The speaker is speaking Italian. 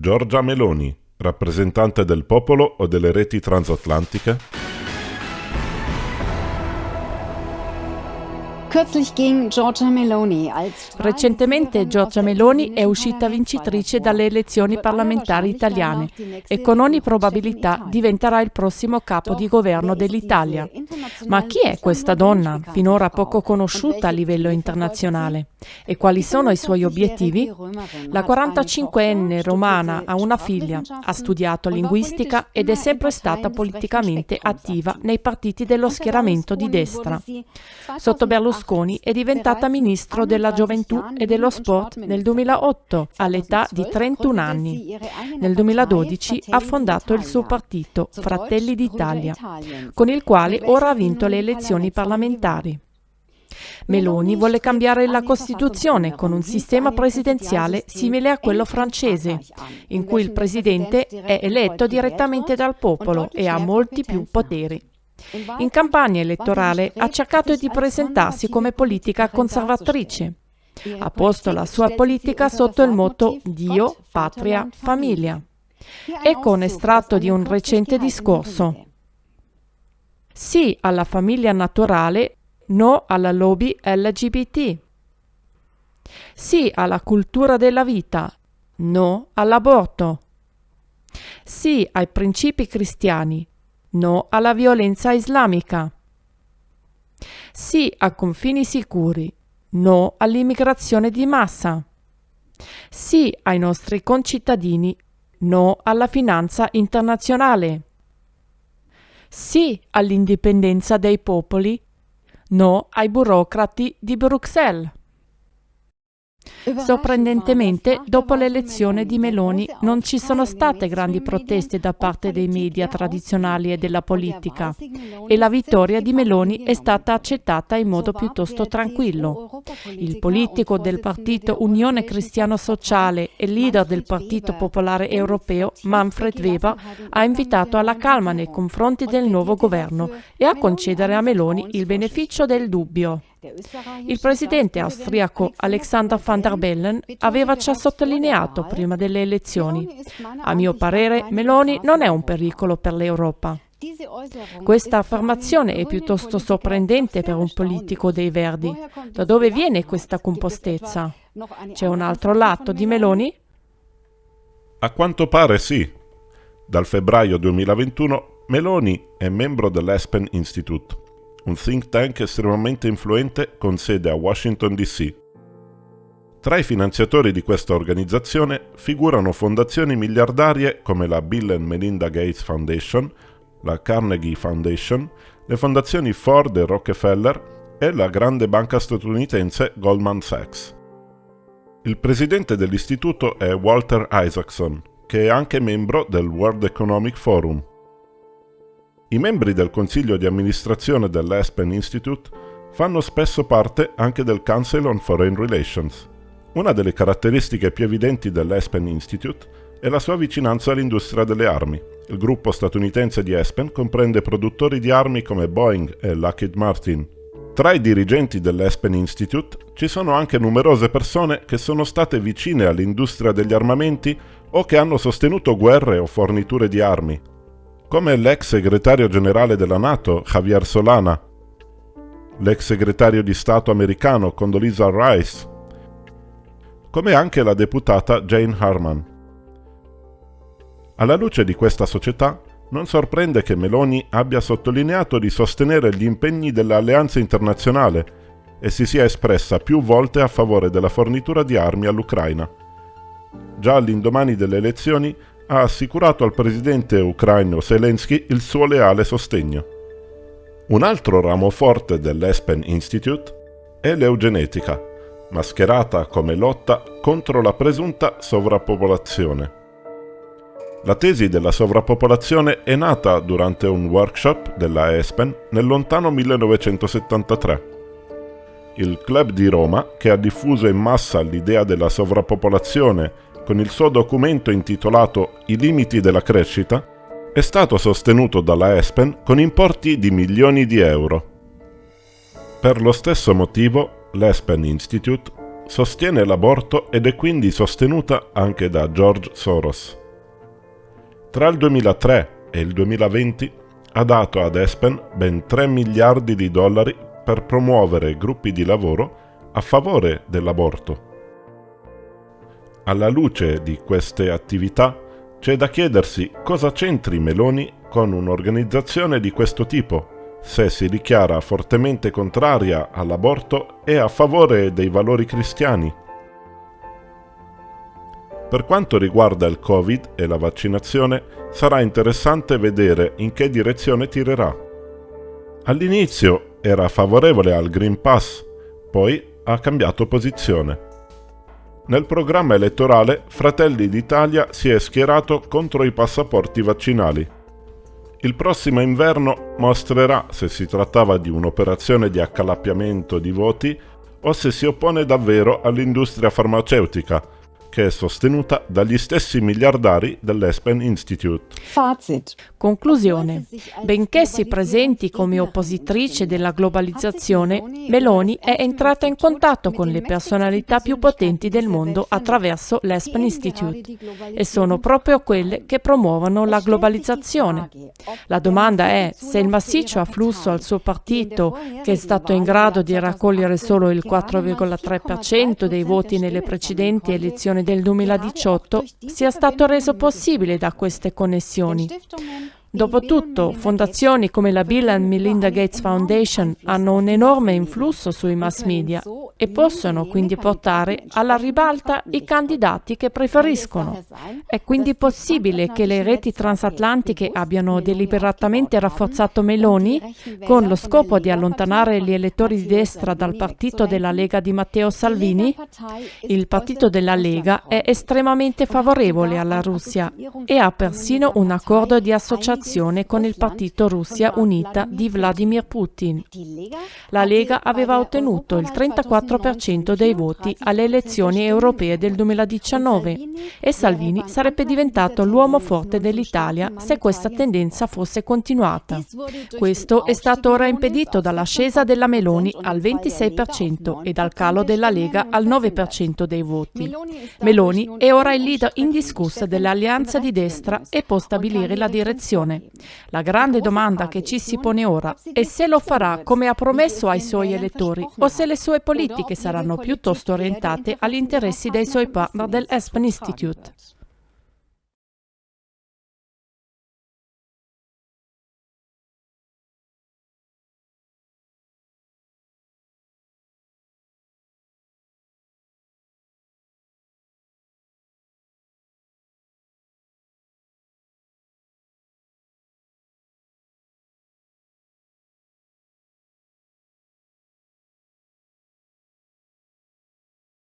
Giorgia Meloni, rappresentante del popolo o delle reti transatlantiche? Recentemente Giorgia Meloni è uscita vincitrice dalle elezioni parlamentari italiane e con ogni probabilità diventerà il prossimo capo di governo dell'Italia. Ma chi è questa donna, finora poco conosciuta a livello internazionale? E quali sono i suoi obiettivi? La 45enne romana ha una figlia, ha studiato linguistica ed è sempre stata politicamente attiva nei partiti dello schieramento di destra. Sotto Berlusconi Berlusconi è diventata ministro della gioventù e dello sport nel 2008 all'età di 31 anni. Nel 2012 ha fondato il suo partito Fratelli d'Italia, con il quale ora ha vinto le elezioni parlamentari. Meloni vuole cambiare la Costituzione con un sistema presidenziale simile a quello francese, in cui il presidente è eletto direttamente dal popolo e ha molti più poteri. In campagna elettorale ha cercato di presentarsi come politica conservatrice. Ha posto la sua politica sotto il motto Dio, patria, famiglia. Ecco un estratto di un recente discorso. Sì alla famiglia naturale, no alla lobby LGBT. Sì alla cultura della vita, no all'aborto. Sì ai principi cristiani, No alla violenza islamica. Sì a confini sicuri. No all'immigrazione di massa. Sì ai nostri concittadini. No alla finanza internazionale. Sì all'indipendenza dei popoli. No ai burocrati di Bruxelles. Sorprendentemente, dopo l'elezione di Meloni non ci sono state grandi proteste da parte dei media tradizionali e della politica e la vittoria di Meloni è stata accettata in modo piuttosto tranquillo. Il politico del partito Unione Cristiano Sociale e leader del Partito Popolare Europeo, Manfred Weber, ha invitato alla calma nei confronti del nuovo governo e a concedere a Meloni il beneficio del dubbio. Il presidente austriaco Alexander van der Bellen aveva già sottolineato prima delle elezioni. A mio parere, Meloni non è un pericolo per l'Europa. Questa affermazione è piuttosto sorprendente per un politico dei Verdi. Da dove viene questa compostezza? C'è un altro lato di Meloni? A quanto pare sì. Dal febbraio 2021 Meloni è membro dell'Espen Institute un think tank estremamente influente con sede a Washington DC. Tra i finanziatori di questa organizzazione figurano fondazioni miliardarie come la Bill and Melinda Gates Foundation, la Carnegie Foundation, le fondazioni Ford e Rockefeller e la grande banca statunitense Goldman Sachs. Il presidente dell'istituto è Walter Isaacson, che è anche membro del World Economic Forum. I membri del consiglio di amministrazione dell'Aspen Institute fanno spesso parte anche del Council on Foreign Relations. Una delle caratteristiche più evidenti dell'Aspen Institute è la sua vicinanza all'industria delle armi. Il gruppo statunitense di Aspen comprende produttori di armi come Boeing e Lockheed Martin. Tra i dirigenti dell'Aspen Institute ci sono anche numerose persone che sono state vicine all'industria degli armamenti o che hanno sostenuto guerre o forniture di armi, come l'ex segretario generale della Nato Javier Solana, l'ex segretario di Stato americano Condoleezza Rice, come anche la deputata Jane Harman. Alla luce di questa società, non sorprende che Meloni abbia sottolineato di sostenere gli impegni dell'alleanza internazionale e si sia espressa più volte a favore della fornitura di armi all'Ucraina. Già all'indomani delle elezioni ha assicurato al presidente ucraino Zelensky il suo leale sostegno. Un altro ramo forte dell'Espen Institute è l'eugenetica, mascherata come lotta contro la presunta sovrappopolazione. La tesi della sovrappopolazione è nata durante un workshop della Espen nel lontano 1973. Il club di Roma, che ha diffuso in massa l'idea della sovrappopolazione con il suo documento intitolato I limiti della crescita, è stato sostenuto dalla Espen con importi di milioni di euro. Per lo stesso motivo, l'Espen Institute sostiene l'aborto ed è quindi sostenuta anche da George Soros. Tra il 2003 e il 2020 ha dato ad Espen ben 3 miliardi di dollari per promuovere gruppi di lavoro a favore dell'aborto. Alla luce di queste attività c'è da chiedersi cosa c'entri Meloni con un'organizzazione di questo tipo, se si dichiara fortemente contraria all'aborto e a favore dei valori cristiani. Per quanto riguarda il Covid e la vaccinazione, sarà interessante vedere in che direzione tirerà. All'inizio era favorevole al Green Pass, poi ha cambiato posizione. Nel programma elettorale Fratelli d'Italia si è schierato contro i passaporti vaccinali. Il prossimo inverno mostrerà se si trattava di un'operazione di accalappiamento di voti o se si oppone davvero all'industria farmaceutica, che è sostenuta dagli stessi miliardari dell'Espen Institute. Fazit. Conclusione. Benché si presenti come oppositrice della globalizzazione, Meloni è entrata in contatto con le personalità più potenti del mondo attraverso l'Espen Institute e sono proprio quelle che promuovono la globalizzazione. La domanda è se il massiccio afflusso al suo partito, che è stato in grado di raccogliere solo il 4,3% dei voti nelle precedenti elezioni del 2018 sia stato reso possibile da queste connessioni. Dopotutto, fondazioni come la Bill and Melinda Gates Foundation hanno un enorme influsso sui mass media e possono quindi portare alla ribalta i candidati che preferiscono. È quindi possibile che le reti transatlantiche abbiano deliberatamente rafforzato Meloni con lo scopo di allontanare gli elettori di destra dal partito della Lega di Matteo Salvini? Il partito della Lega è estremamente favorevole alla Russia e ha persino un accordo di associazione con il partito Russia Unita di Vladimir Putin. La Lega aveva ottenuto il 34% dei voti alle elezioni europee del 2019 e Salvini sarebbe diventato l'uomo forte dell'Italia se questa tendenza fosse continuata. Questo è stato ora impedito dall'ascesa della Meloni al 26% e dal calo della Lega al 9% dei voti. Meloni è ora il leader indiscusso dell'alleanza di destra e può stabilire la direzione. La grande domanda che ci si pone ora è se lo farà come ha promesso ai suoi elettori o se le sue politiche saranno piuttosto orientate agli interessi dei suoi partner del Aspen Institute.